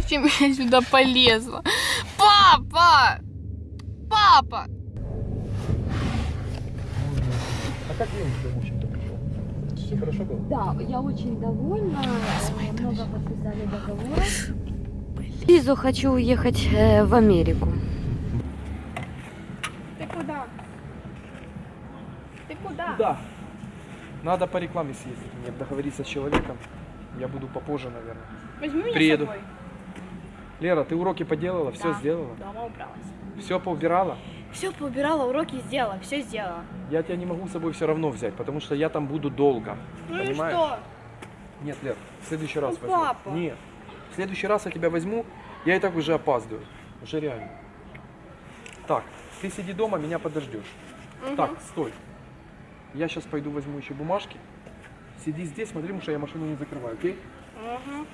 зачем я сюда полезла? Папа! Папа! А как день в общем-то прошел? Все хорошо было? Да, я очень довольна. Много подписали договор. Визу хочу уехать э, в Америку. Ты куда? Ты куда? Да. Надо по рекламе съездить, мне договориться с человеком. Я буду попозже, наверное. Возьми меня Приеду. с собой. Лера, ты уроки поделала, все Да. сделала? Дома убралась. Все поубирала? Все поубирала, уроки сделала, все сделала. Я тебя не могу с собой все равно взять, потому что я там буду долго. Ну Понимаешь? что? Нет, Лер, в следующий раз Ну, возьму. папа. Нет. В следующий раз я тебя возьму, я и так уже опаздываю. Уже реально. Так, ты сиди дома, меня подождешь. Мгм. Так, стой. Я сейчас пойду возьму еще бумажки. Сиди здесь, смотри, потому что я машину не закрываю, окей? Мгм.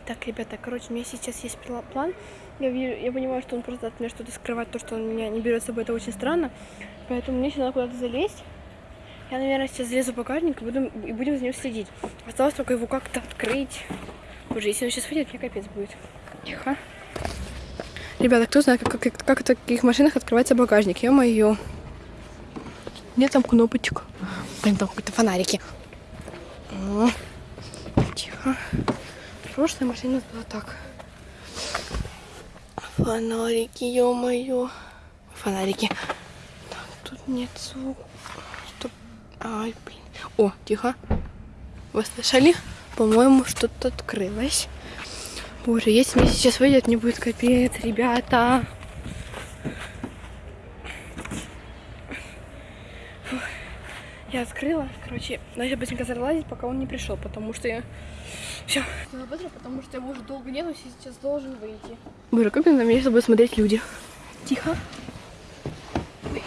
Итак, ребята, короче, у меня сейчас есть пла- план. Я, вижу, я понимаю, что он просто от меня что-то скрывает, то, что он меня не берет с собой, это очень странно. Поэтому мне сейчас надо куда-то залезть. Я, наверное, сейчас залезу в багажник и, буду, и будем за ним следить. Осталось только его как-то открыть. Боже, если он сейчас выйдет, мне капец будет. Тихо. Ребята, кто знает, как, как, как в таких машинах открывается багажник? Ё-моё. Нет там кнопочек. Блин, там какие-то фонарики. Тихо. Прошлая машина у нас была так. Фонарики, ё-моё. Фонарики. Так, тут нет звука. Стоп. Ай, блин. О, тихо. Вы слышали? По-моему, что-то открылось. Боже, если мне сейчас выйдет, мне будет капец, ребята. Я открыла, короче, надо быстренько залазить, пока он не пришел, потому что я... Все. Надо быстро, потому что его уже долго нету, сейчас должен выйти. Боже, как на меня с собой смотреть люди? Тихо. Ой.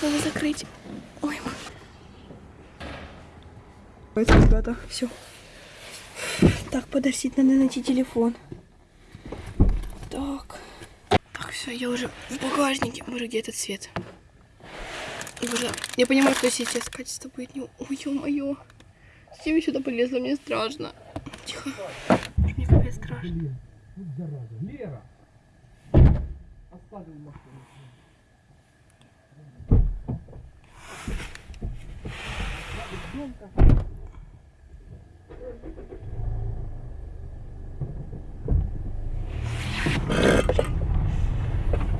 Надо закрыть. Ой, Давайте, ребята, все. Так, подождите, надо найти телефон. Так. Так, все, я уже в багажнике. Боже, где этот свет? Боже, я понимаю, что сейчас качество будет не... Ой, ё-моё. Зачем я сюда полезла? Мне страшно. Тихо. Мне капец страшно. Лера! Оставил машину.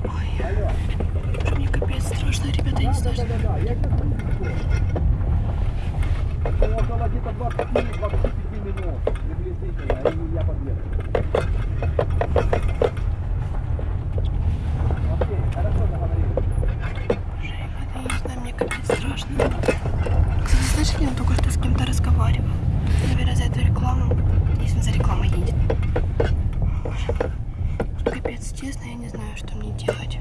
Боже, мне капец страшно, ребята, я не знаю, что... Да-да-да, я сейчас пришел. Около где-то 20-25 минут приблизительно, и я подъеду. Окей, хорошо договорились. Боже, ребята, я не знаю, мне капец страшно. Кстати, слышали, он только что с кем-то разговаривал. Наверное, за эту рекламу. Если он за рекламой едет. Боже. Капец, честно, я не знаю, что мне делать.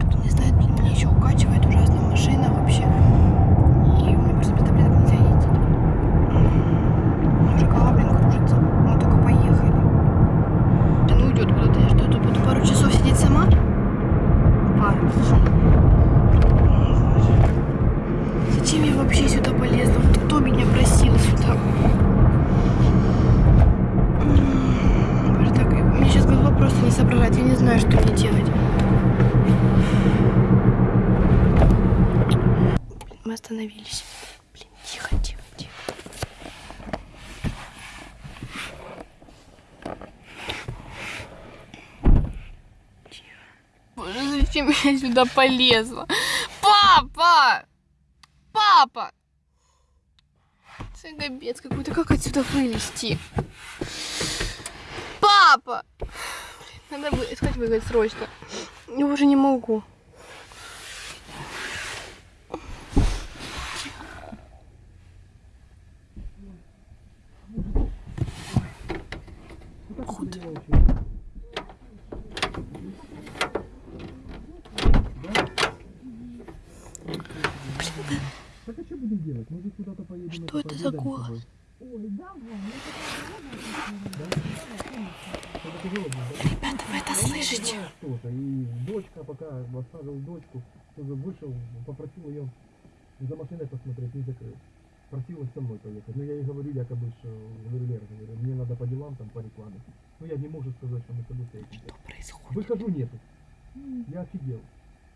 Кто не знает, блин, меня еще укачивает ужасно машина вообще. И у меня просто без таблеток нельзя ездить. Уже голова, блин, кружится. Мы только поехали. Да ну уйдет куда-то. Я что, тут буду пару часов сидеть сама? Пару часов. Зачем я вообще сюда полезла? Вот кто меня просил сюда? М, Боже, так, мне сейчас голова просто не соображает. Я не знаю, что мне делать. Блин, Мы остановились. Блин, тихо, тихо, тихо. Боже, зачем я сюда полезла? Папа! Папа! Капец какой-то. Как отсюда вылезти? Папа! Надо искать выход срочно. Я уже не могу. Куда? Так а что будем делать? Может куда-то поедем? Что это за голос? Ребята, вы это слышите? Что-то. И дочка, пока оставил дочку, тоже вышел, попросил ее за машиной посмотреть, не закрыл. Просила со мной поехать. Но я ей говорю, якобы, что говорю, Лера, говорю, мне надо по делам, там, по рекламе. Ну, я не могу сказать, что мы с тобой. Что происходит? Выхожу, нету. Я офигел.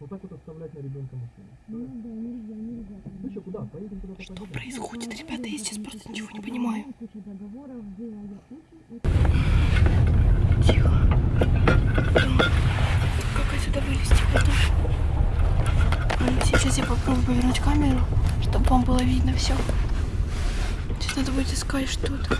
Вот так вот оставлять на ребенка машину. Ну что, куда? Поедем куда-то Что поедем? происходит, ребята? Я сейчас просто ничего не понимаю. Тихо. Как отсюда вылезти потом? Сейчас я попробую повернуть камеру, чтобы вам было видно все. Сейчас надо будет искать что-то.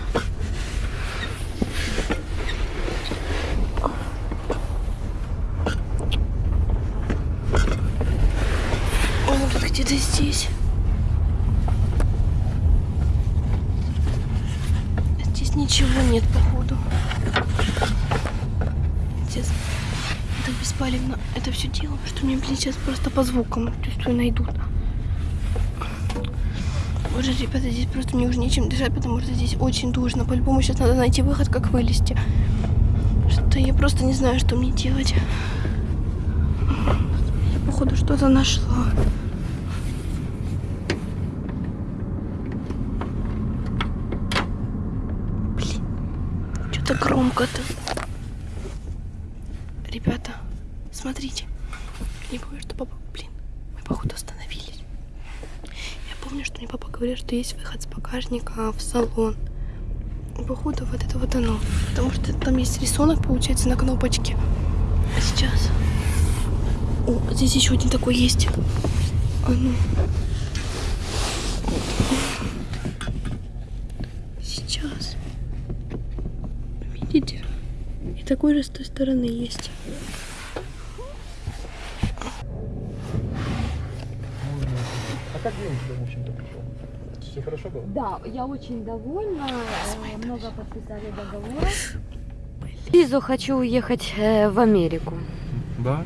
Он вот где-то здесь. Здесь ничего нет, походу. Сейчас это беспалевно это все дело, что мне, блин, сейчас просто по звукам чувствую найдут. Боже, ребята, здесь просто мне уже нечем дышать, потому что здесь очень душно. По-любому сейчас надо найти выход, как вылезти. Что я просто не знаю, что мне делать. Я, походу, что-то нашла. Что-то громко-то. Ребята, смотрите. Не помню, что папа... Блин, мы походу остановились. Я помню, что мне папа говорил, что есть выход с багажника в салон. Походу, вот это вот оно. Потому что там есть рисунок, получается, на кнопочке. А сейчас... О, здесь еще один такой есть. А ну. Сейчас. Видите? И такой же с той стороны есть. А как день в общем-то, пришел? Все хорошо было? Да, я очень довольна. э, Много подписали договоров. Визу хочу уехать э, в Америку. Да.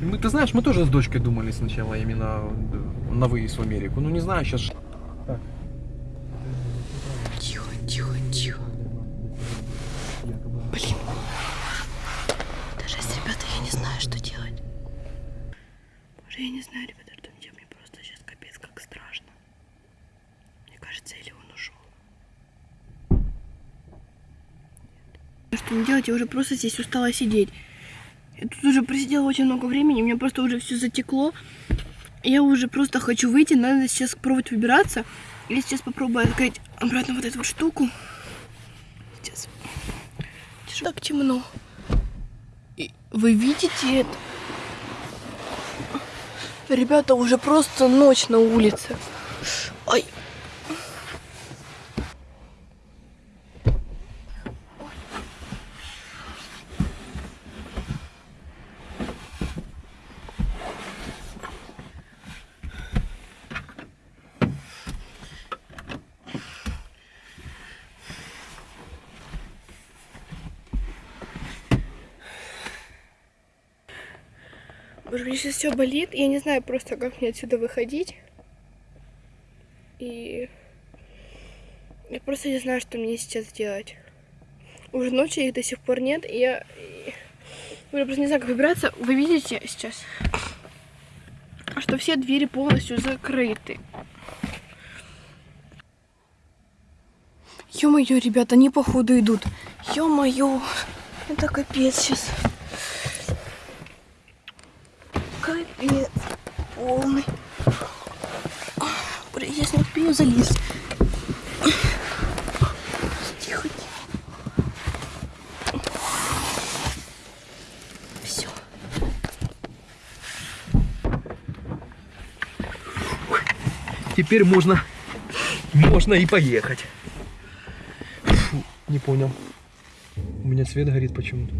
Мы, ты знаешь, мы тоже с дочкой думали сначала именно э, на выезд в Америку. Ну не знаю, сейчас... Так. Тихо, тихо, тихо. Блин. Даже если, ребята, я не знаю, что делать. Боже, я не знаю, ребята, что мне делать. Мне просто сейчас капец как страшно. Мне кажется, или он ушел. Мне делать? Я уже просто здесь устала сидеть. Я тут уже просидела очень много времени, у меня просто уже все затекло. Я уже просто хочу выйти, надо сейчас пробовать выбираться. Я сейчас попробую открыть обратно вот эту вот штуку. Сейчас. Так темно. И вы видите это? Ребята, уже просто ночь на улице. Ай. Боже, мне сейчас все болит. Я не знаю просто, как мне отсюда выходить. И я просто не знаю, что мне сейчас делать. Уже ночи их до сих пор нет, и я, я просто не знаю, как выбираться. Вы видите сейчас, что все двери полностью закрыты. Ё-моё, ребята, они походу идут. Ё-моё, это капец сейчас. Капец полный. Блин, я не успею залезть. Тихо, тихо. Все. Теперь можно, можно и поехать. Фу, не понял. У меня свет горит почему-то.